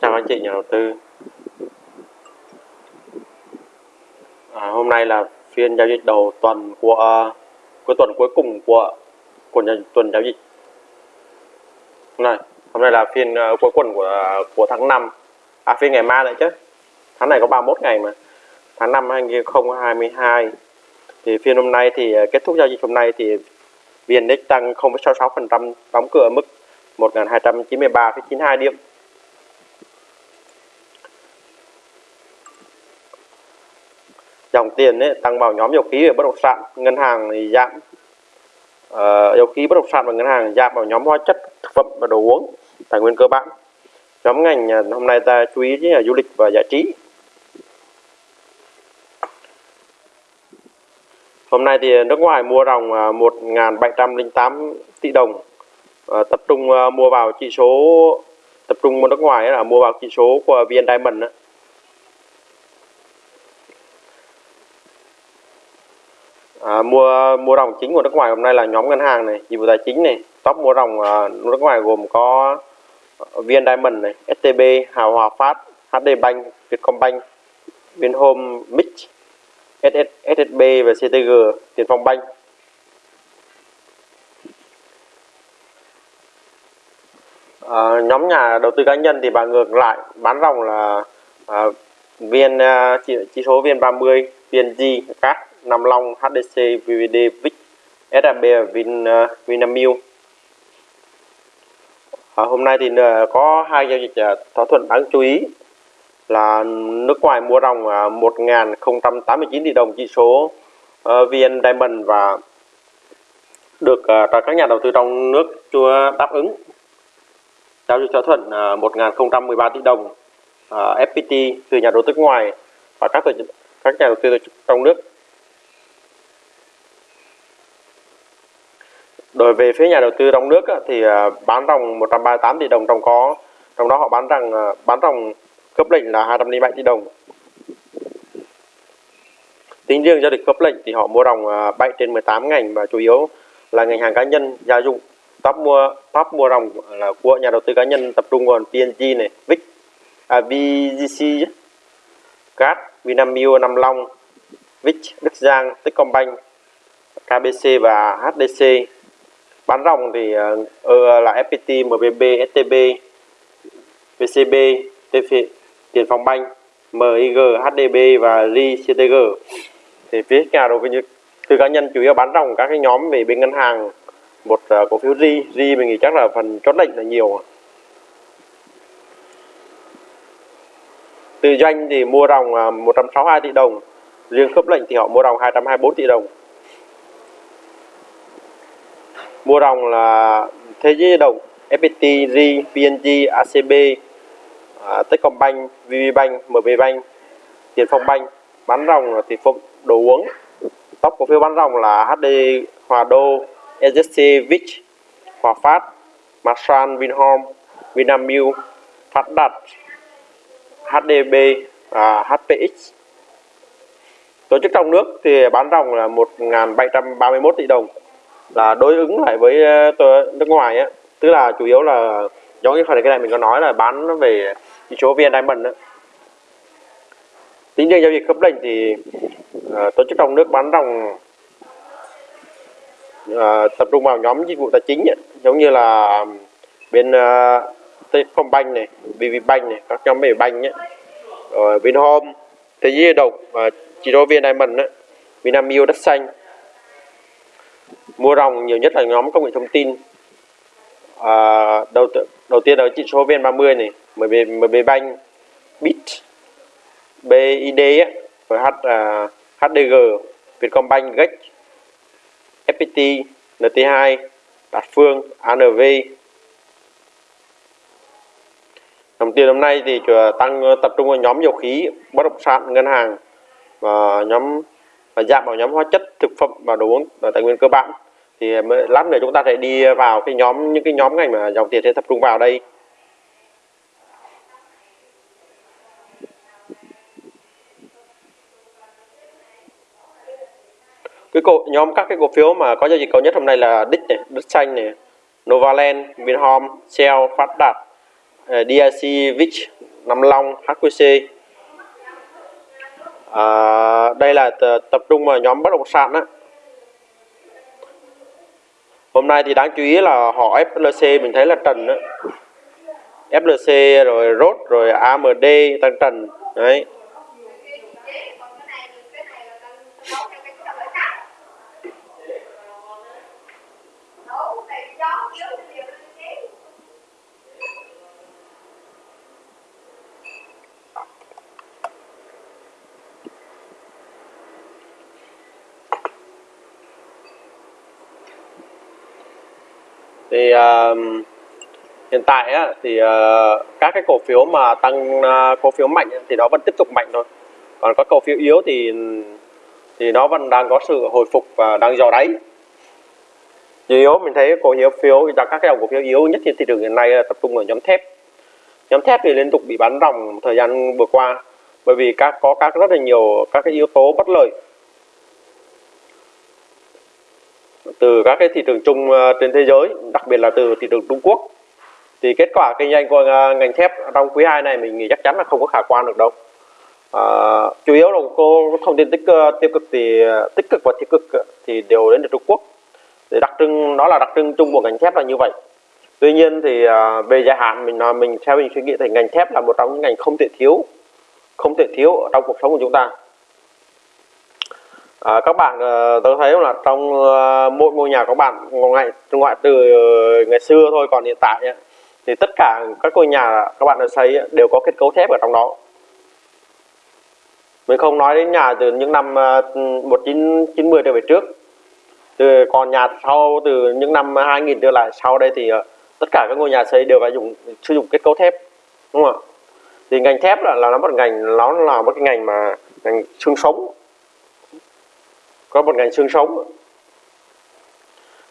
chào anh chị nhà đầu tư. À, hôm nay là phiên giao dịch đầu tuần của cuối tuần cuối cùng của của nhà, tuần giao dịch. Hôm nay hôm nay là phiên uh, cuối tuần của của tháng 5 à phiên ngày mai nữa chứ. Tháng này có 31 ngày mà. Tháng 5 2022 thì phiên hôm nay thì uh, kết thúc giao dịch hôm nay thì VN Index tăng 0,66% đóng cửa ở mức 1.293,92 điểm. Dòng tiền ấy, tăng vào nhóm dầu khí và bất động sản. Ngân hàng thì giảm uh, dầu khí bất động sản và ngân hàng giảm vào nhóm hóa chất thực phẩm và đồ uống tài nguyên cơ bản. Nhóm ngành à, hôm nay ta chú ý là du lịch và giải trí. Hôm nay thì nước ngoài mua ròng à, 1.708 tỷ đồng. Uh, tập trung uh, mua vào chỉ số tập trung mua nước ngoài là mua vào chỉ số của VN Diamond đó. À, mua mua ròng chính của nước ngoài hôm nay là nhóm ngân hàng này, dịch vụ tài chính này, top mua ròng à, nước ngoài gồm có VN Diamond này, STB, Hào Hòa Phát, HD Bank, Vietcombank, Vinhome, Mix, SS, SSB và CTG, Tiền Phong Bank. À, nhóm nhà đầu tư cá nhân thì bà ngược lại bán ròng là à, viên à, chỉ, chỉ số viên 30 VNG, các Nam Long, HDC, VVD, VIC, SAB, Vin, uh, Vinamilk. À, hôm nay thì ờ, có hai giao dịch thỏa thuận đáng chú ý là nước ngoài mua ròng 1.089 tỷ đồng chỉ số VN Diamond và được các nhà đầu tư trong nước chưa đáp ứng giao dịch thỏa thuận 1.013 tỷ đồng FPT từ nhà đầu tư ngoài và các tổ chức các nhà đầu tư trong nước Đối về phía nhà đầu tư trong nước thì à, bán ròng 138 tỷ đồng trong có trong đó họ bán rằng à, bán ròng cấp lệnh là 207 tỷ đồng. Tính riêng giao dịch cấp lệnh thì họ mua ròng à, 7 trên 18 ngành và chủ yếu là ngành hàng cá nhân, gia dụng. Top mua top mua ròng là của nhà đầu tư cá nhân tập trung vào PNG này, VIC, à, VGC, GAT, Vinamilk, Nam Long, VIC, Đức Giang, Techcombank, KBC và HDC bán ròng thì uh, là FPT, MBB, STB, VCB, TF, Tiền Phong Banh, MIG, HDB và RI, Thì phía nhà đầu tư cá nhân chủ yếu bán ròng các cái nhóm về bên ngân hàng một uh, cổ phiếu RI, RI mình nghĩ chắc là phần chốt lệnh là nhiều. Từ doanh thì mua ròng uh, 162 tỷ đồng, riêng khớp lệnh thì họ mua ròng 224 tỷ đồng mua ròng là thế giới đồng FPT, Ri, PNG, ACB, à, Techcombank, VPBank, MBBank, Tiền Phong Bank. Bán ròng là Tiền Phong đồ uống. Top cổ phiếu bán ròng là HD Hòa Đô, SSC, Vich, Hòa Phát, Masan, Vinhome, Vinamilk, Phát Đạt, HDB và HPX. Tổ chức trong nước thì bán ròng là 1.731 tỷ đồng là đối ứng lại với ờ, nước ngoài á. Tức là chủ yếu là giống như phần cái này mình có nói là bán về chỉ số VN Diamond đó. tính riêng giao dịch khớp lệnh thì uh, tổ chức trong nước bán ròng uh, ờ, tập trung vào nhóm dịch vụ tài chính ấy, giống như là bên uh, Techcombank này, VPBank này, các nhóm về banh ấy, rồi Vinhome, Thế giới đồng và chỉ số VN Diamond ấy, Vinamilk đất xanh mua ròng nhiều nhất là nhóm công nghệ thông tin. À, đầu đầu tiên là chỉ số VN30 này MB MB Bank Bit BID rồi H à, uh, HDG Vietcombank Gex FPT NT2 Đạt Phương ANV Đồng tiền hôm nay thì à, tăng à, tập trung vào nhóm dầu khí, bất động sản, ngân hàng và nhóm và giảm vào nhóm hóa chất, thực phẩm và đồ uống và tài nguyên cơ bản thì lát nữa chúng ta sẽ đi vào cái nhóm những cái nhóm ngành mà dòng tiền sẽ tập trung vào đây. Cái cổ nhóm các cái cổ phiếu mà có giao dịch cao nhất hôm nay là Đích này, Đức Xanh này, Novaland, Vinhome, Shell, Phát eh, Đạt, DIC, VIX, Nam Long, HQC à, đây là tập trung vào nhóm bất động sản á hôm nay thì đáng chú ý là họ FLC mình thấy là trần đó. FLC rồi rốt rồi AMD tăng trần đấy thì uh, hiện tại á, thì uh, các cái cổ phiếu mà tăng uh, cổ phiếu mạnh thì nó vẫn tiếp tục mạnh thôi. Còn các cổ phiếu yếu thì thì nó vẫn đang có sự hồi phục và đang dò đáy. Yếu mình thấy cổ phiếu phiếu các cái dòng cổ phiếu yếu nhất trên thị trường hiện nay tập trung ở nhóm thép. Nhóm thép thì liên tục bị bán ròng thời gian vừa qua bởi vì các có các rất là nhiều các cái yếu tố bất lợi. Từ các cái thị trường chung ờ, trên thế giới đặc biệt là từ thị trường Trung Quốc thì kết quả kinh doanh của ờ, ngành thép trong quý 2 này mình nghĩ chắc chắn là không có khả quan được đâu. À, chủ yếu là cô thông tin tích tiêu cực thì tích cực và tiêu cực thì đều đến từ Trung Quốc. Thì đặc trưng đó là đặc trưng chung của ngành thép là như vậy. Tuy nhiên thì về dài hạn mình nói mình theo mình suy nghĩ thì ngành thép là một trong những ngành không thể thiếu không thể thiếu trong cuộc sống của chúng ta à, các bạn ờ, uh, tôi thấy là trong uh, mỗi ngôi nhà các bạn ngoại ngoại từ ờ, ngày xưa thôi còn hiện tại ấy, thì tất cả các ngôi nhà các bạn đã xây đều có kết cấu thép ở trong đó. Mình không nói đến nhà từ những năm uh, 1990 trở về trước. Từ còn nhà sau từ những năm 2000 trở lại sau đây thì uh, tất cả các ngôi nhà xây đều phải dùng sử dụng kết cấu thép đúng không ạ? Thì ngành thép là, là nó một ngành nó là một cái ngành mà ngành xương sống có một ngành xương sống.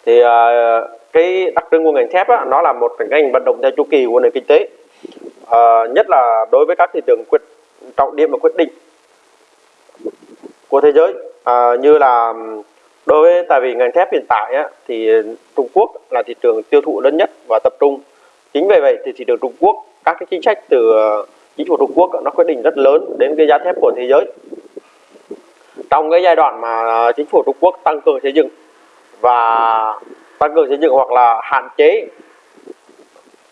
Thì à, cái đặc trưng của ngành thép á, nó là một ngành vận động theo chu kỳ của nền kinh tế à, nhất là đối với các thị trường quyết trọng điểm và quyết định của thế giới. À, như là đối với tại vì ngành thép hiện tại á, thì Trung Quốc là thị trường tiêu thụ lớn nhất và tập trung. Chính vì vậy thì thị trường Trung Quốc các cái chính sách từ à, chính phủ Trung Quốc nó quyết định rất lớn đến cái giá thép của thế giới trong cái giai đoạn mà chính phủ Trung Quốc tăng cường xây dựng và tăng cường xây dựng hoặc là hạn chế,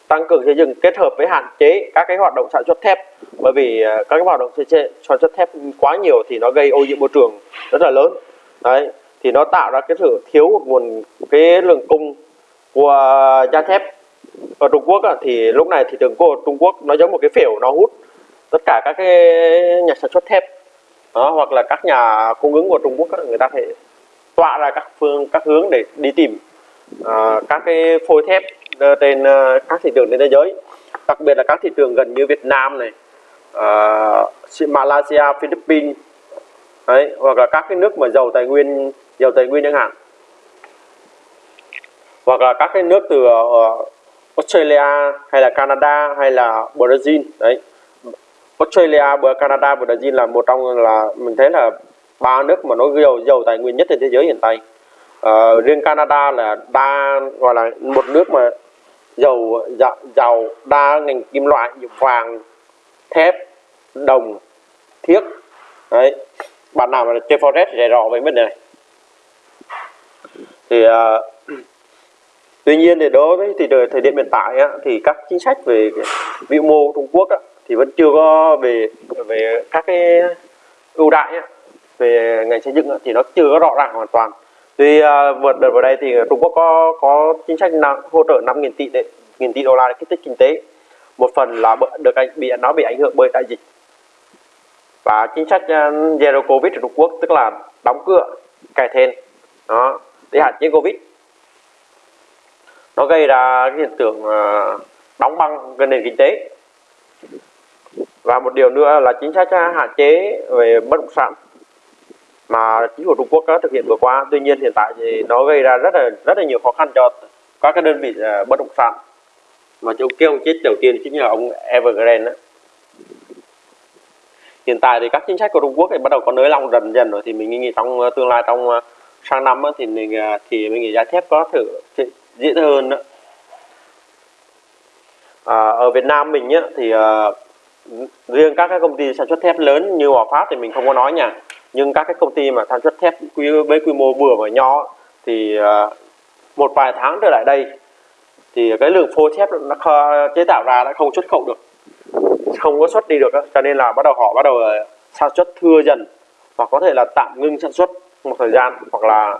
tăng cường xây dựng kết hợp với hạn chế các cái hoạt động sản xuất thép, bởi vì à, các cái hoạt động sản xuất thép quá nhiều thì nó gây ô nhiễm môi trường rất là lớn. Đấy, thì nó tạo ra cái sự thiếu nguồn cái lượng cung của da thép. Ở Trung Quốc thì lúc này thị trường của Trung Quốc nó giống một cái phễu, nó hút tất cả các cái nhà sản xuất thép đó, hoặc là các nhà cung ứng của Trung Quốc người ta thể tọa ra các phương các hướng để đi tìm uh, các cái phôi thép trên uh, các thị trường trên thế giới. Đặc biệt là các thị trường gần như Việt Nam này uh, Malaysia Philippines đấy hoặc là các cái nước mà giàu tài nguyên giàu tài nguyên chẳng hạn. Hoặc là các cái nước từ uh, Australia hay là Canada hay là Brazil đấy. Australia, Canada, Brazil là một trong là mình thấy là ba nước mà nó giàu giàu tài nguyên nhất trên thế giới hiện tại. À, riêng Canada là đa gọi là một nước mà giàu giàu, giàu đa ngành kim loại như vàng, thép, đồng, thiết. Đấy. Bạn nào mà chơi forex thì rõ về vấn đề này. Thì uh, tuy nhiên thì đối với thì thời điểm hiện tại á, thì các chính sách về vĩ mô Trung Quốc á, thì vẫn chưa có về về các cái ưu đại ấy, về ngành xây dựng ấy, thì nó chưa có rõ ràng hoàn toàn. Tuy uh, vượt đợt vào đây thì Trung Quốc có có chính sách nào hỗ trợ 5.000 tỷ đấy, nghìn tỷ đô la để kích thích kinh tế. Một phần là được anh bị nó bị ảnh hưởng bởi đại dịch. Và chính sách à, zero covid của Trung Quốc tức là đóng cửa cải thên đó để hạn chế covid. Nó gây ra cái hiện tượng à, đóng băng cái nền kinh tế và một điều nữa là chính sách hạn chế về bất động sản mà chính phủ Trung Quốc đã thực hiện vừa qua tuy nhiên hiện tại thì nó gây ra rất là rất là nhiều khó khăn cho các cái đơn vị à, bất động sản mà chỗ kia ông chết đầu tiên chính là ông Evergrande đó. hiện tại thì các chính sách của Trung Quốc thì bắt đầu có nới lỏng dần dần rồi thì mình nghĩ trong tương lai trong à, sang năm thì mình à, thì mình nghĩ giá thép có thử dễ hơn đó. à, ở Việt Nam mình nhá thì riêng các cái công ty sản xuất thép lớn như Hòa Phát thì mình không có nói nha. Nhưng các cái công ty mà sản xuất thép quy, với quy mô vừa và nhỏ thì à, một vài tháng trở lại đây thì cái lượng phôi thép nó chế tạo ra đã không xuất khẩu được. Không có xuất đi được đó cho nên là bắt đầu họ bắt đầu à, sản xuất thưa dần hoặc có thể là tạm ngưng sản xuất một thời gian hoặc là,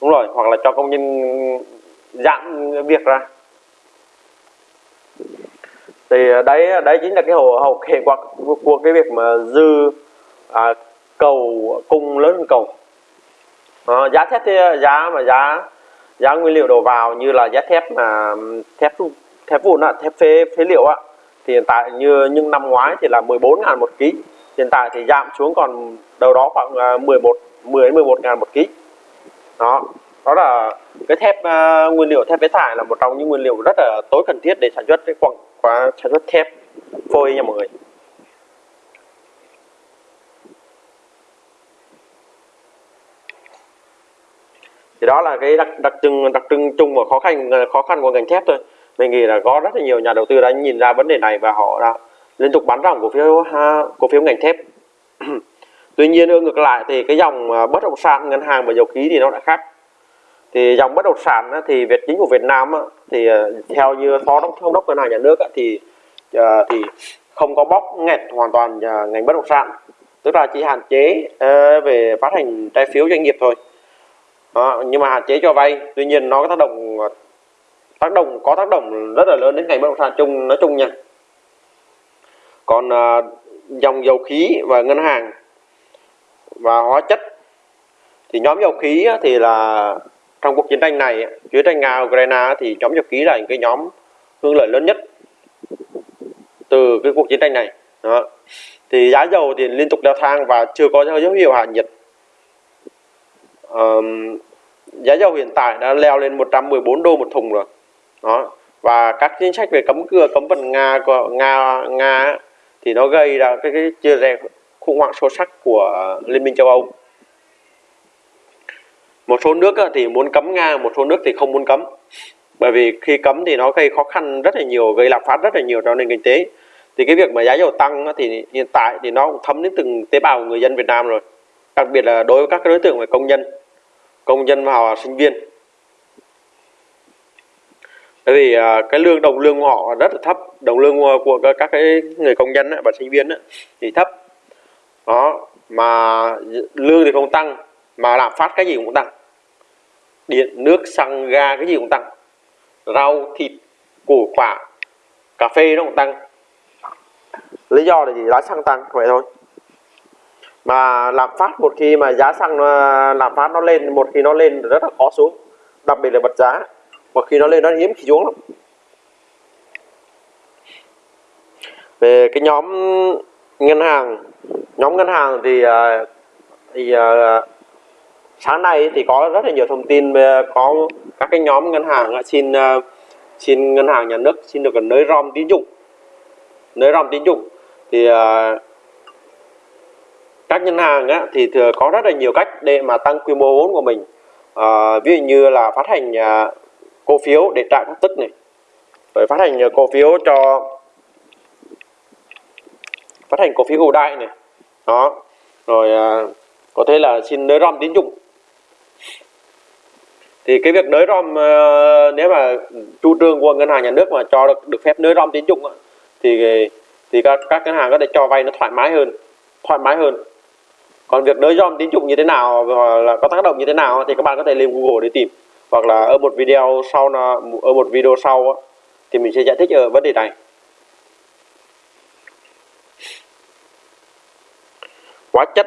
đúng rồi, hoặc là cho công nhân giãn việc ra thì ờ, đấy ờ, đấy chính là cái hậu hậu hệ quả của, của cái việc mà dư à, cầu cung lớn hơn cầu. À, giá thép thì giá mà giá giá nguyên liệu đầu vào như là giá thép mà thép thép vụn ạ thép phế phế liệu á thì hiện tại như những năm ngoái thì là 14 ngàn một ký hiện tại thì giảm xuống còn đâu đó khoảng 11 10 đến 11 ngàn một ký. Đó đó là cái thép uh, nguyên liệu thép phế thải là một trong những nguyên liệu rất là tối cần thiết để sản xuất cái quặng khóa sản xuất thép phôi nha mọi người. Thì đó là cái đặc đặc trưng đặc trưng chung và khó khăn khó khăn của ngành thép thôi. Mình nghĩ là có rất là nhiều nhà đầu tư đã nhìn ra vấn đề này và họ đã liên tục bán ròng cổ phiếu ha, cổ phiếu ngành thép. Tuy nhiên ngược lại thì cái dòng à, bất động sản ngân hàng và dầu khí thì nó lại khác thì dòng bất động sản thì Việt chính của Việt Nam thì ờ, theo như phó đốc thống đốc ngân hàng nhà nước thì ờ, thì không có bóc nghẹt hoàn toàn ờ, ngành bất động sản. Tức là chỉ hạn chế về phát hành trái phiếu doanh nghiệp thôi. Đó, nhưng mà hạn chế cho vay. Tuy nhiên nó có tác động tác động có tác động rất là lớn đến ngành bất động sản chung nói chung nha. Còn dòng dầu khí và ngân hàng và hóa chất thì nhóm dầu khí thì là trong cuộc chiến tranh này chiến tranh nga ukraine thì nhóm nhập ký là những cái nhóm hưởng lợi lớn nhất từ cái cuộc chiến tranh này. Đó. thì giá dầu thì liên tục leo thang và chưa có dấu hiệu hạ nhiệt. Um, giá dầu hiện tại đã leo lên 114 đô một thùng rồi. Đó. Và các chính sách về cấm cửa cấm vận nga của nga nga thì nó gây ra cái, cái chia rẽ khủng hoảng sâu sắc của liên minh châu âu một số nước thì muốn cấm nga, một số nước thì không muốn cấm. Bởi vì khi cấm thì nó gây khó khăn rất là nhiều, gây lạm phát rất là nhiều cho nền kinh tế. Thì cái việc mà giá dầu tăng thì hiện tại thì nó cũng thấm đến từng tế bào của người dân Việt Nam rồi. Đặc biệt là đối với các đối tượng về công nhân công nhân và sinh viên. Bởi vì à, cái lương, đồng lương của họ rất là thấp. Đồng lương của các cái người công nhân và sinh viên thì thấp. Đó, mà lương thì không tăng mà lạm phát cái gì cũng tăng. Điện, nước, xăng, ga, cái gì cũng tăng. Rau, thịt, củ, quả, cà phê nó cũng tăng. Lý do là gì? Giá xăng tăng, vậy thôi. Mà lạm phát một khi mà giá xăng ờ, lạm phát nó lên, một khi nó lên rất là khó xuống. Đặc biệt là bật giá. Một khi nó lên nó hiếm, khi xuống lắm. Về cái nhóm ngân hàng, nhóm ngân hàng thì ờ, thì ờ, sáng nay thì có rất là nhiều thông tin về có các cái nhóm ngân hàng ờ, xin ờ, xin ngân hàng nhà nước xin được nới rom tín dụng. Nới rom tín dụng. Thì các ngân hàng á, thì thừa có rất là nhiều cách để mà tăng quy mô vốn của mình. À, ví dụ như là phát hành à, cổ phiếu để trả cổ tức này. Rồi phát hành cổ phiếu cho phát hành cổ phiếu ưu đại này. Đó. Rồi à, có thể là xin nới rom tín dụng thì cái việc nới rom ờ, nếu mà chủ trương của ngân hàng nhà nước mà cho được được phép nới rom tín dụng thì thì các các ngân hàng có thể cho vay nó thoải mái hơn, thoải mái hơn. Còn việc nới rom tín dụng như thế nào là có tác động như thế nào thì các bạn có thể lên Google để tìm. Hoặc là ở một video sau là ở một video sau thì mình sẽ giải thích ở vấn đề này. Hóa chất.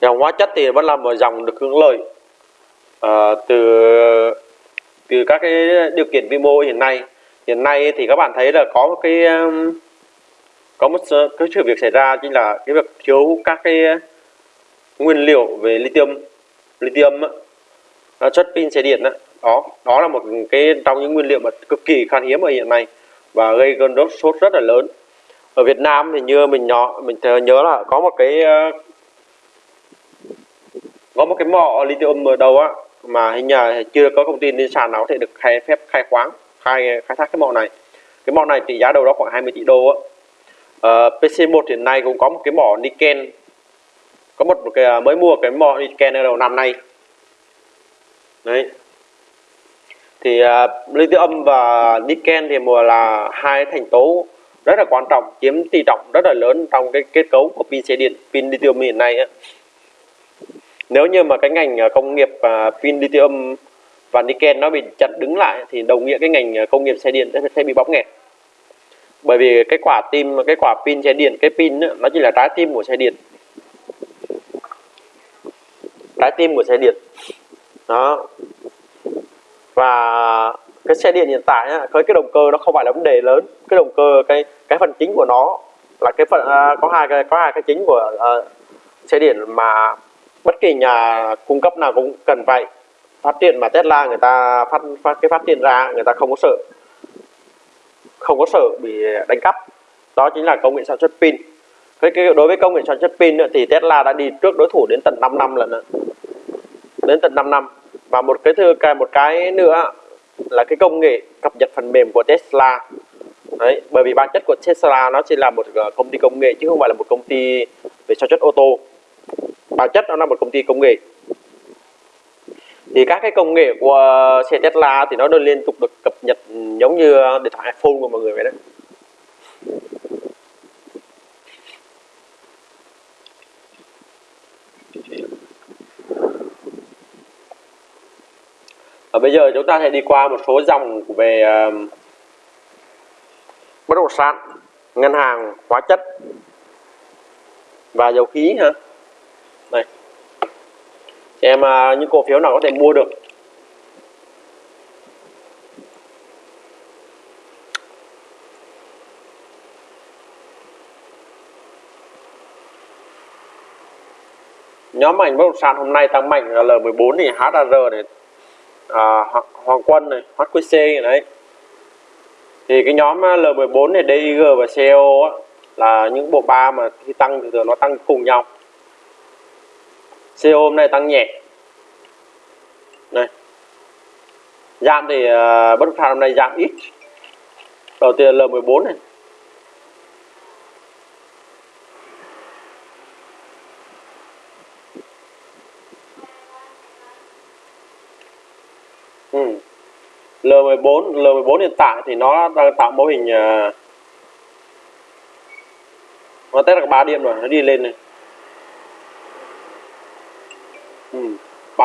Dòng hóa chất thì vẫn là một dòng được hưởng lợi à, từ từ các cái điều kiện vi mô hiện nay hiện nay thì các bạn thấy là có một cái um, có một cái sự việc xảy ra chính là cái việc thiếu các cái nguyên liệu về lithium lithium chất pin xe điện đó. đó đó là một cái trong những nguyên liệu mà cực kỳ khan hiếm ở hiện nay và gây cơn đốt sốt rất là lớn ở Việt Nam thì như mình nhỏ mình nhớ là có một cái ờ, có một cái mỏ lithium ở đầu á mà hình như chưa có thông tin trên sàn nào có thể được khai phép khai khoáng khai khai thác cái mỏ này. Cái mỏ này trị giá đâu đó khoảng 20 tỷ đô á. Ờ, uh, PC1 hiện nay cũng có một cái mỏ Niken. Có một, một cái à, mới mua cái mỏ Niken ở đầu năm nay. Đấy. Thì à, uh, lithium và Niken thì mùa là hai thành tố rất là quan trọng chiếm tỷ trọng rất là lớn trong cái kết cấu của pin xe điện pin lithium hiện nay á nếu như mà cái ngành ờ, công nghiệp à, pin lithium và nickel nó bị chặt đứng lại thì đồng nghĩa cái ngành ờ, công nghiệp xe điện sẽ bị bóp nghẹt. Bởi vì cái quả tim cái quả pin xe điện cái pin nó chỉ là trái tim của xe điện. Trái tim của xe điện. Đó. Và cái xe điện hiện tại á, cái cái động cơ nó không phải là vấn đề lớn. Cái động cơ cái cái phần chính của nó là cái phần à, có hai cái có hai cái chính của uh, xe điện mà bất kỳ nhà cung cấp nào cũng cần vậy phát triển mà Tesla người ta phát, phát cái phát triển ra người ta không có sợ. Không có sợ bị đánh cắp. Đó chính là công nghệ sản xuất pin. Với cái đối với công nghệ sản xuất pin nữa, thì Tesla đã đi trước đối thủ đến tận 5 năm lần nữa đến tận 5 năm. Và một cái thứ cái một cái nữa là cái công nghệ cập nhật phần mềm của Tesla. Đấy bởi vì bản chất của Tesla nó chỉ là một ờ, công ty công nghệ chứ không phải là một công ty về sản xuất ô tô bản chất nó là một công ty công nghệ thì các cái công nghệ của uh, xe Tesla thì nó đều liên tục được cập nhật ừ, giống như ờ, điện thoại iPhone của mọi người vậy đấy Và bây giờ chúng ta sẽ đi qua một số dòng về uh, bất động sản, ngân hàng, hóa chất và dầu khí ha. Đây. Em à, những cổ phiếu nào có thể mua được. Nhóm ảnh bất động sản hôm nay tăng mạnh là L14 thì HAR này à, Hoàng Quân này, HQC này đấy thì cái nhóm à, L14 này DIG và CO á, là những bộ ba mà khi tăng thì thường nó tăng cùng nhau CO hôm nay tăng nhẹ. Này. Giảm thì uh, bất động sản hôm nay giảm ít. Đầu tiên L14 này. Ừ. L14 L14 hiện tại thì nó đang tạo mô hình uh, nó test được 3 điểm rồi nó đi lên này ừ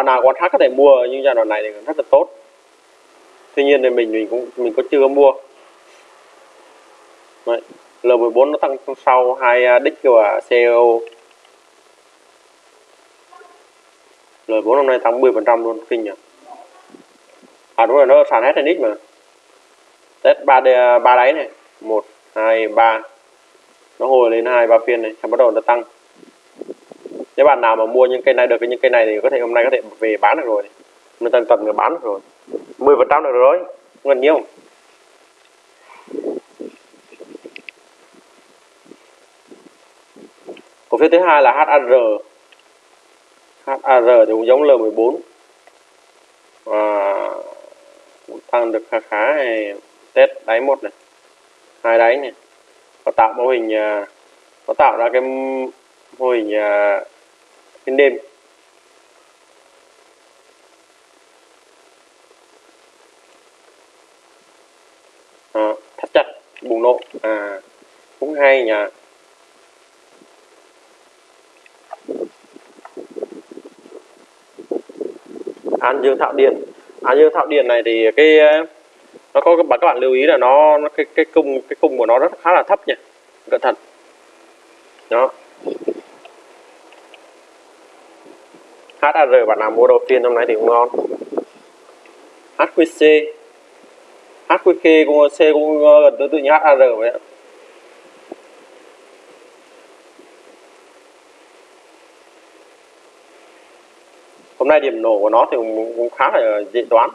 bạn nào quan khác có thể mua, nhưng giai đoạn này thì rất là tốt. Tuy nhiên thì mình mình cũng, mình có chưa mua. Đấy. L14 nó tăng sau hai à, đích của CEO L4 hôm nay tăng 10% luôn, kinh nhỉ? À đúng rồi, nó sàn hết x mà. Test ba ba đáy này. Một, hai, ba. Nó hồi lên hai, ba phiên này, xong bắt đầu nó tăng nếu bạn nào mà mua những cây này được những cây này thì có thể hôm nay có thể về bán được rồi. Mình tần tần người bán được rồi. 10 phần trăm được rồi gần nhiêu cổ phiếu thứ hai là HAR HAR thì cũng giống L14 à, tăng được khá khá này. Test đáy một này hai đáy này. Và tạo mô hình à, có tạo ra cái mô hình à, phiên đêm. À, thắt chặt bùng nổ. À cũng hay nhỉ. An dương thạo điện an dương thạo điện này thì cái ờ, nó có các bạn lưu ý là nó, nó cái cái cung cái cung của nó rất khá là thấp nhỉ. Cẩn thận. Đó. HAR bạn nào mua đầu tiên hôm nay thì cũng ngon. HQC HQK cũng C cũng gần tương tự như HAR vậy ạ. Hôm nay điểm nổ của nó thì cũng, cũng khá là dễ đoán.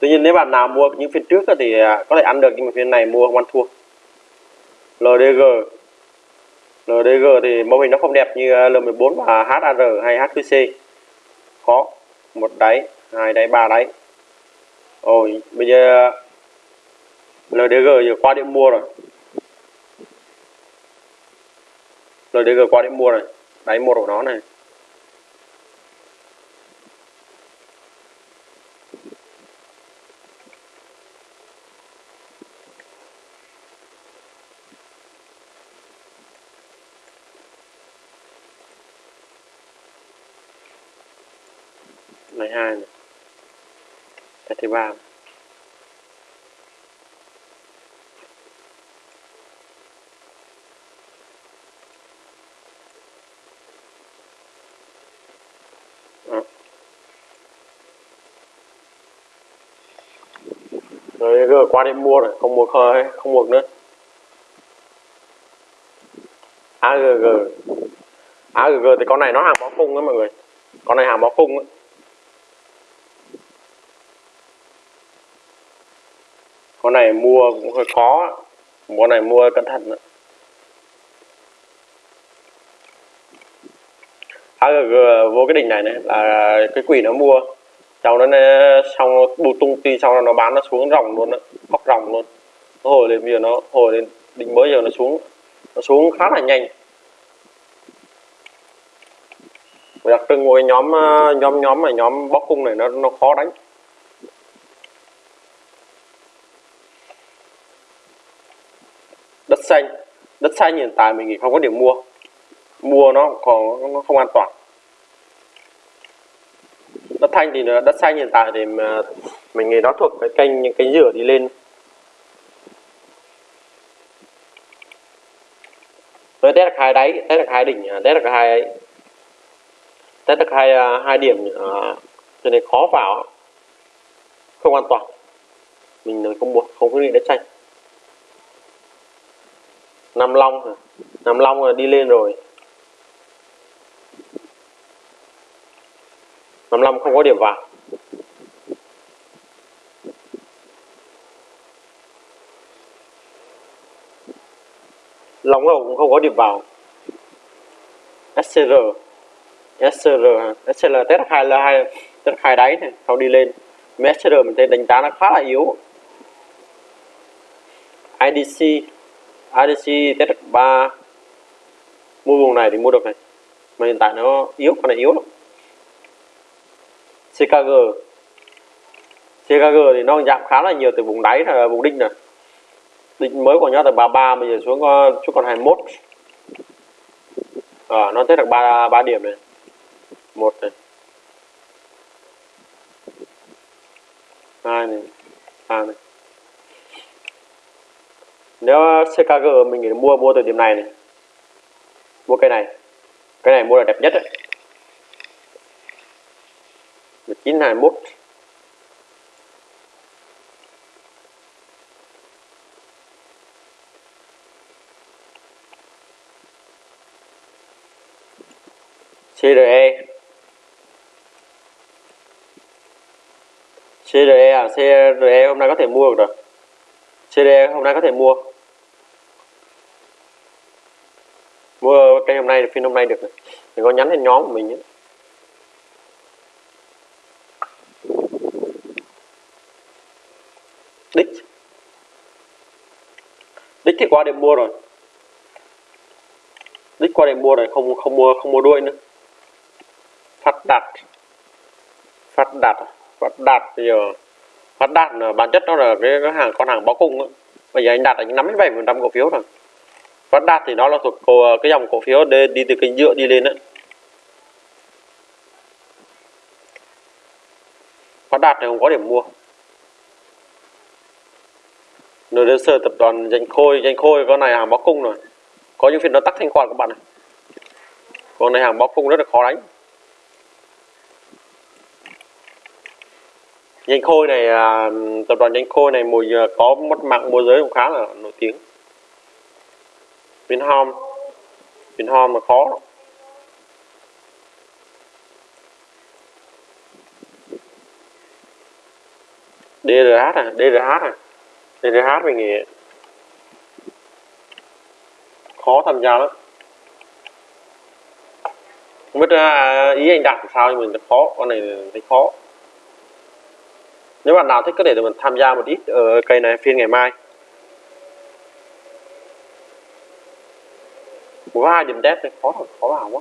Tuy nhiên nếu bạn nào mua những phiên trước thì à, có thể ăn được nhưng mà phiên này mua không ăn thua. LDG LDG thì mẫu hình nó không đẹp như à, L14 và HAR hay HQC khó, một đáy, hai đáy, ba đáy. Rồi bây giờ LDG giờ qua điểm mua rồi. LDG qua điểm mua rồi, đáy một của nó này hai này cái thứ rồi giờ qua đi mua rồi không mua khơi không mua nữa. AGG AGG thì con này nó hàng bó cung đó mọi người. Con này hàng bó cung á con này mua cũng hơi khó. Con này mua cẩn thận nữa. AGG à, vô cái đỉnh này này là cái quỷ nó mua. Cháu nó xong nó bù tung ti sau nó bán nó xuống ròng luôn đó bóc ròng luôn. Nó hồi lên, bây giờ nó hồi lên đỉnh mới giờ nó xuống nó xuống khá là nhanh. Đặc trưng của cái nhóm ờ, nhóm nhóm này, nhóm bóc cung này nó nó khó đánh. Xanh, đất xanh hiện tại mình nghĩ không có điểm mua. Mua nó còn nó không an toàn. Đất thanh thì đất xanh hiện tại thì mà mình nghĩ nó thuộc cái kênh, những cái rửa đi lên. Với test được hai đáy test được hai đỉnh test được hai ấy. Test được hai hai điểm à, cho nên khó vào không an toàn. Mình không mua, không có định đất xanh. Nam Long hả? Nam Long là đi lên rồi. Nam Long không có điểm vào. Long Hậu cũng không có điểm vào. SCR SCR? SCR test hai là hai, test hai đáy này, sau đi lên. SCR mình thấy đánh giá nó khá là yếu. IDC ADC test 3 mua vùng này thì mua được này. Mà hiện tại nó yếu con này yếu lắm. CKG CKG thì nó giảm khá là nhiều từ vùng đáy là vùng đinh này đinh mới của nó từ 33 bây giờ xuống có xuống còn 21 à, nó test được 3 3 điểm này. Một này. Hai này. Ba này nếu CKG mình nghĩ mua mua từ điểm này này. Mua cây này. Cái này mua là đẹp nhất đấy. 1921 CRE CRE à? CRE hôm nay có thể mua được rồi. CRE hôm nay có thể mua. Mua cây hôm nay phiên hôm nay được này. có nhắn lên nhóm của mình nhé. Đích. Đích thì qua để mua rồi. Đích qua để mua rồi không không mua không mua đuôi nữa. Phát đạt. Phát đạt. Phát đạt bây giờ phát đạt là bản chất nó là cái, cái hàng con hàng báo cung á. Bây giờ anh đạt anh nắm đến bảy phần trăm cổ phiếu rồi phát đạt thì nó là thuộc cổ, ờ, cái dòng cổ phiếu đi, đi từ kênh dựa đi lên đấy phát đạt thì không có điểm mua. Nơi đơn sơ tập đoàn danh khôi danh khôi con này hàng báo cung rồi. Có những phiên nó tắt thanh khoản các bạn này con này hàng báo cung rất là khó đánh. Danh Khôi này à, tập đoàn Danh Khôi này mùi à, có mất mạng môi giới cũng khá là nổi tiếng. Vinhome Vinhome mà khó lắm. DRH à, DRH à. DRH mình nghĩ khó tham gia lắm. Không biết à, ý anh đặt sao nhưng mình khó, con này thấy khó nếu bạn nào thích có thể mình tham gia một ít ở cây này phiên ngày mai có hai điểm test thì khó thật khó vào quá.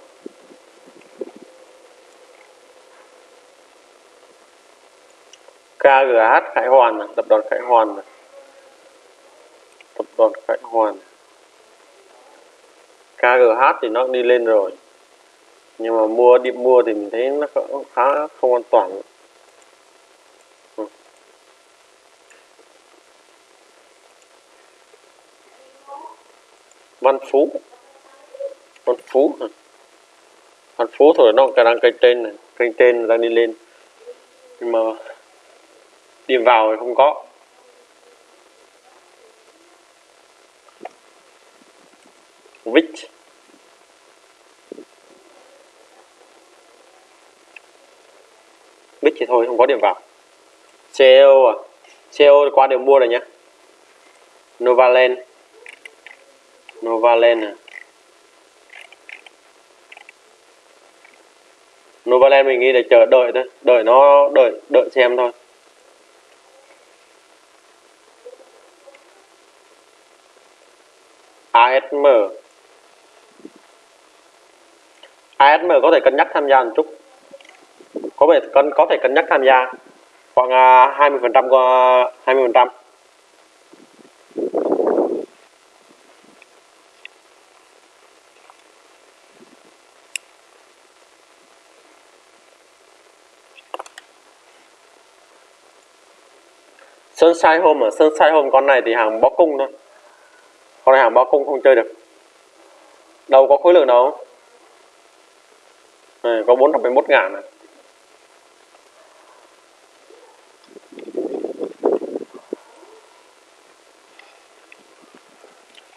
KGH Khải Hoàn này, tập đoàn Khải Hoàn này. tập đoàn Khải Hoàn. KGH thì nó đi lên rồi. Nhưng mà mua đi mua thì mình thấy nó khá không an toàn. Ừ. Văn Phú con Phú hả? Phú thôi nó đang cây trên này cây trên đang đi lên. Nhưng mà đi vào thì không có. Which, which thì thôi không có điểm vào. CEO à? CEO qua đều mua rồi nhá. Novaland. Novaland à? Novaland mình nghĩ để chờ đợi thôi, đợi nó đợi đợi xem thôi. ASM ASM có thể cân nhắc tham gia một chút. Có thể cân, có thể cân nhắc tham gia. Khoảng à, 20% 20% Sunshine Home ở Sunshine Home con này thì hàng bó cung thôi. Con này hàng bó cung không chơi được. Đâu có khối lượng đâu. Này, có 471 ngàn này.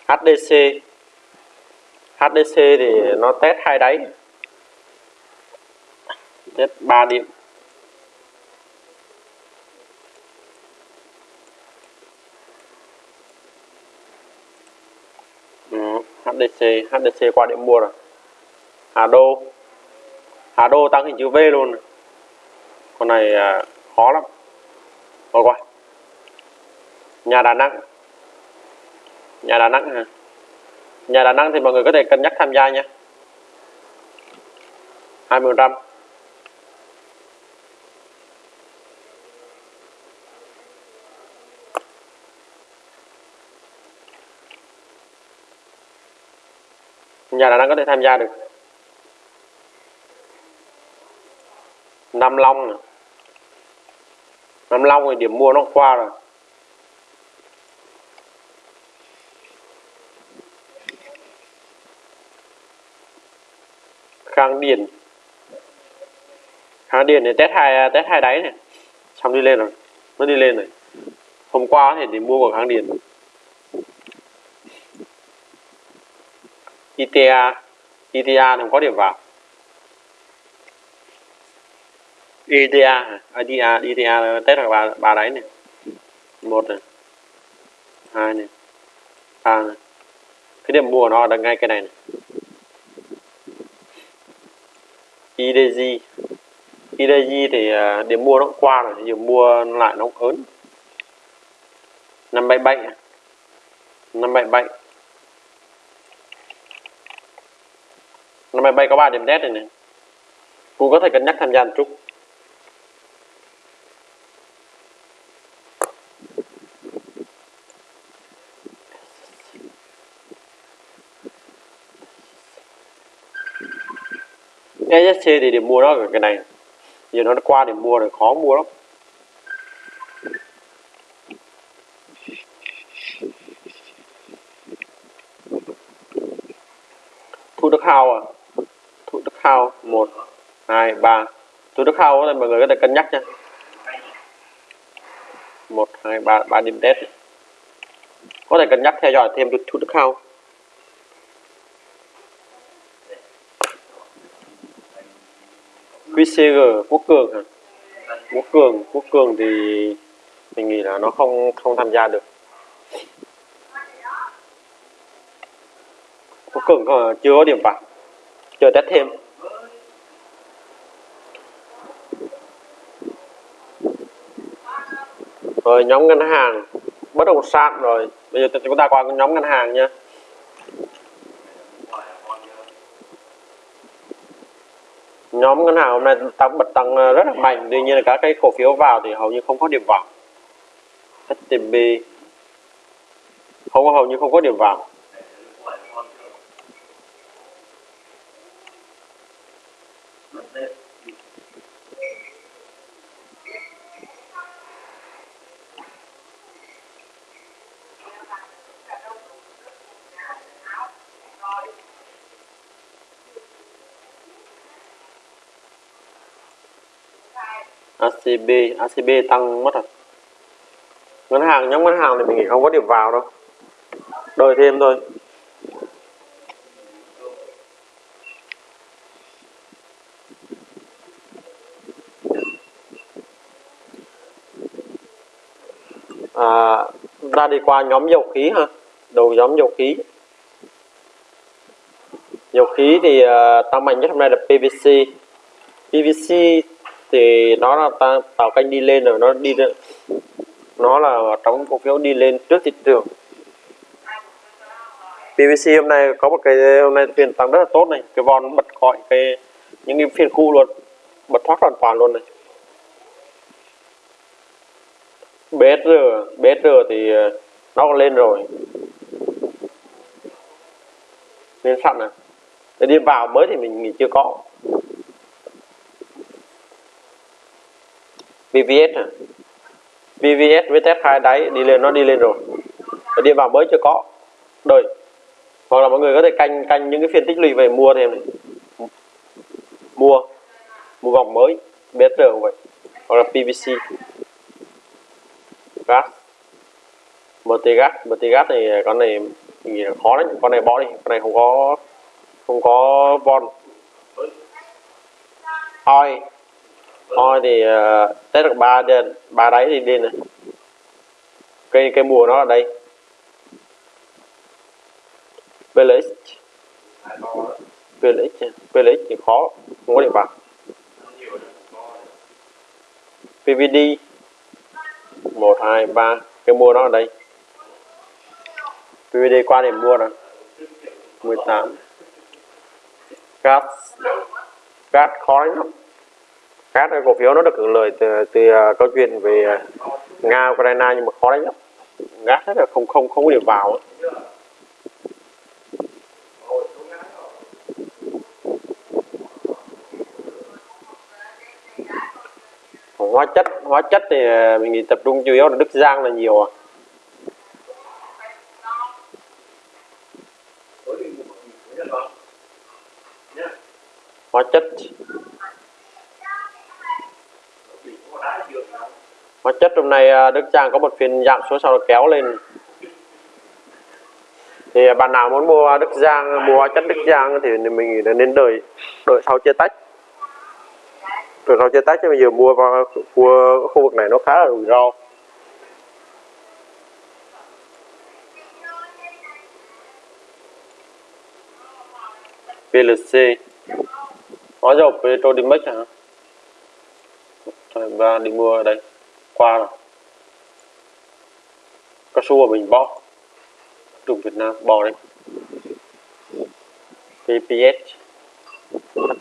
HDC HDC thì nó test hai đáy. Test 3 điểm. HDC HDC qua điểm mua rồi. Hà Đô. Hà Đô tăng hình chữ V luôn. Con này à, khó lắm. Thôi qua. Nhà Đà Nẵng. Nhà Đà Nẵng hả? Nhà Đà Nẵng thì mọi người có thể cân nhắc tham gia nha 20 trăm. Gia là đang có thể tham gia được. Nam Long này. Nam Long thì điểm mua nó qua rồi. Khang Điền. Khang Điền thì test hai test hai đáy này. Xong đi lên rồi nó đi lên rồi hôm qua thì điểm mua của Khang Điền. ITA ITA thì không có điểm vào. ITA ITA ITA test là ba ba đáy này. Một này. Hai này. Ba này. Cái điểm mua nó là ngay cái này này. IDG IDG thì à, điểm mua nó cũng qua rồi, điểm mua lại nó cũng ớn. năm bảy bảy. năm bảy bảy. Năm nay bay có ba điểm test này này cũng có thể cân nhắc tham gia một chút. ESC thì điểm mua nó ở cái này. Giờ nó qua điểm mua rồi, khó mua lắm. Thu đức hào à? Thu một hai ba thu đức hào thì mọi người có thể cân nhắc nha một hai ba ba điểm test có thể cân nhắc theo dõi thêm thu đức hào QCG Quốc Cường hả? Quốc Cường, Quốc Cường thì mình nghĩ là nó không không tham gia được. Quốc Cường chưa có điểm vào, chờ test thêm. rồi nhóm ngân hàng, bất động sản rồi. Bây giờ chúng ta qua nhóm ngân hàng nha nhóm ngân hàng hôm nay tăng bật tăng ờ, rất là mạnh. Tuy nhiên là các cái cổ phiếu vào thì hầu như không có điểm vào. HTB không, hầu như không có điểm vào. ACB ACB tăng mất rồi. Ngân hàng nhóm ngân hàng thì mình nghĩ không có điểm vào đâu. Đợi thêm thôi. À, ra đi qua nhóm dầu khí ha đầu nhóm dầu khí. Dầu khí thì uh, tăng mạnh nhất hôm nay là PVC PVC thì nó là ta, tạo canh đi lên rồi nó đi nó là trong cổ phiếu đi lên trước thị trường. PVC hôm nay có một cái hôm nay phiên tăng rất là tốt này cái von bật gọi cái những cái phiên khu luôn bật thoát hoàn toàn luôn này. BSR BSR thì ờ, nó còn lên rồi. Lên sẵn này để đi vào mới thì mình mình chưa có. VVS à VVS với test hai đáy, đi lên nó đi lên rồi. Và đi vào mới chưa có. Đợi. Hoặc là mọi người có thể canh canh những cái phiên tích lũy về mua thêm này. Mua. Mua vòng mới. BSR cũng vậy. Hoặc là PVC gas. MT gas. MT gas thì con này mình nghĩ là khó đấy. Con này bỏ đi. Con này không có không có von. Oi thôi thì ờ, uh, test được ba ba đáy thì đi này. Cây cây mùa nó ở đây. Village. Village à? village thì khó không có địa bàn. PVD 1 2 3 cái mua nó ở đây. PVD qua để mua rồi 18 gas gas khó lắm các cổ phiếu nó được hưởng lợi từ, từ uh, câu chuyện về uh, Nga Ukraine nhưng mà khó đánh lắm ngát rất là không không không có điểm vào ấy. hóa chất hóa chất thì à, mình nghĩ tập trung chủ yếu là Đức Giang là nhiều à. Hóa chất. Hóa chất hôm nay à, Đức Giang có một phiên giảm xuống sau đó kéo lên. Thì à, bạn nào muốn mua Đức Giang, mua chất Đức Giang thì mình nghĩ là nên đợi đợi sau chia tách. Rồi sau chia tách chứ bây giờ mua vào, mua khu vực này nó khá là rủi ro. PLC hóa dầu Petrodimex hả? Thôi, ba đi mua ở đây qua cao su mình bỏ trùng Việt Nam bỏ đấy. PPS bắt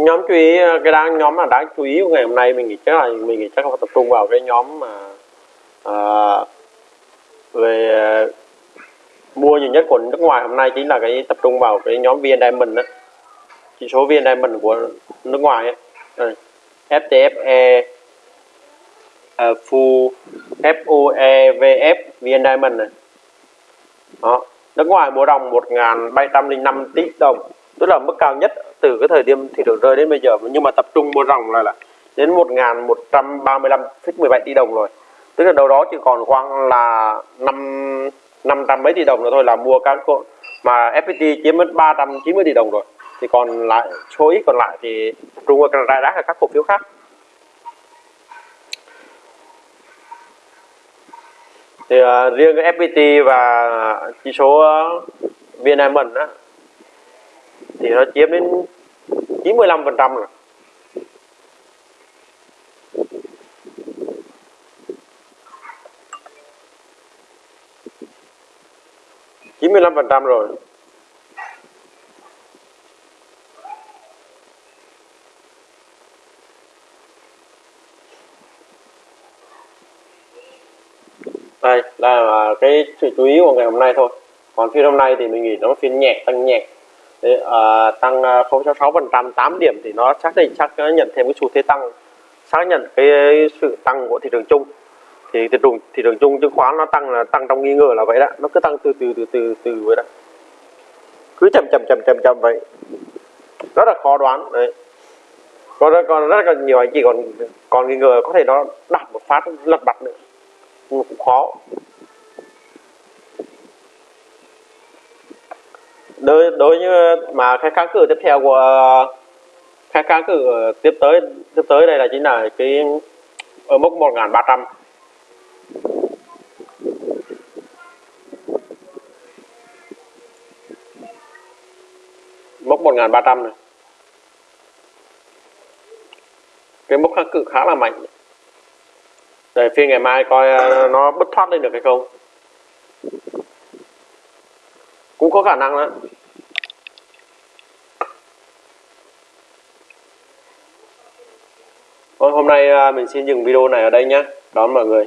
cái nhóm chú ý ờ, cái đáng nhóm mà đáng chú ý của ngày hôm nay mình nghĩ chắc là mình nghĩ chắc là tập trung vào cái nhóm mà à, về mua nhiều nhất của nước ngoài hôm nay chính là cái tập trung vào cái nhóm VN Diamond đó chỉ số VN Diamond của nước ngoài ấy. FTFE uh, ờ, Fu FUEVF VN Diamond này. Đó nước ngoài mua đồng 1.705 tỷ đồng tức là mức cao nhất từ cái thời điểm thị trường rơi đến bây giờ nhưng mà tập trung mua ròng là là đến 1.135,17 tỷ đồng rồi. Tức là đâu đó chỉ còn khoảng là năm 500 mấy tỷ đồng nữa thôi là mua các cổ mà FPT chiếm mất 390 tỷ đồng rồi. Thì còn lại số ít còn lại thì Trung Quốc rải rác là các cổ phiếu khác. Thì uh, riêng cái FPT và chỉ số uh, VN á thì nó chiếm đến 95 phần trăm rồi. 95% rồi. Đây là cái sự chú ý của ngày hôm nay thôi. Còn phiên hôm nay thì mình nghĩ nó phiên nhẹ, tăng nhẹ. Đấy, à, tăng à, 0,66 phần trăm 8 điểm thì nó xác định chắc nhận thêm cái xu thế tăng xác nhận cái sự tăng của thị trường chung. Thì thị trường thị trường chung chứng khoán nó tăng là tăng trong nghi ngờ là vậy đó. Nó cứ tăng từ từ từ từ từ vậy đó. Cứ chậm chậm chậm chậm chậm vậy. Rất là khó đoán đấy. Còn rất, còn rất là nhiều anh chị còn còn nghi ngờ có thể nó đặt một phát lật bật nữa. Cũng khó. Đối đối như, mà cái kháng cự tiếp theo của cái kháng cự tiếp tới tiếp tới đây là chính là cái, ở mức 1300 mốc 1300 này. Cái mốc kháng cự khá là mạnh. Để phiên ngày mai coi, nó bứt thoát lên được hay không cũng có khả năng đó Thôi vâng, hôm nay à, mình xin dừng video này ở đây nhé. Đón mọi người.